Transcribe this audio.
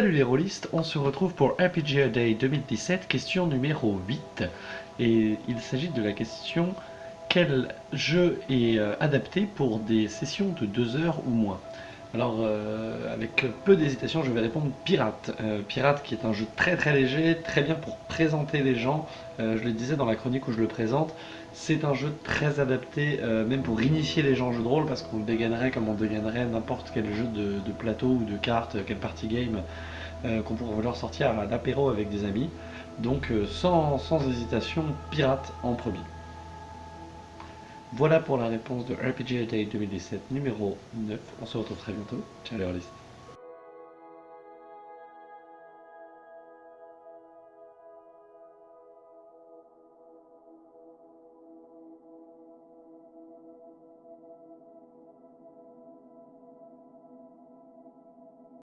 List, on se retrouve pour RPG Day 2017, question numéro 8. Et il s'agit de la question quel jeu est euh, adapté pour des sessions de 2 heures ou moins? Alors, euh, avec peu d'hésitation, je vais répondre Pirate. Euh, Pirate qui est un jeu très très léger, très bien pour présenter les gens. je le disais dans la chronique où je le présente, c'est un jeu très adapté, même pour initier les gens au jeu de rôle, parce qu'on le dégainerait comme on dégainerait n'importe quel jeu de, plateau ou de cartes, quel party game qu'on pourrait vouloir sortir à l'apéro avec des amis. Donc sans hésitation, Pirate en premier. Voilà pour la réponse de RPG Day 2017 numéro 9. On se retrouve très bientôt. Ciao les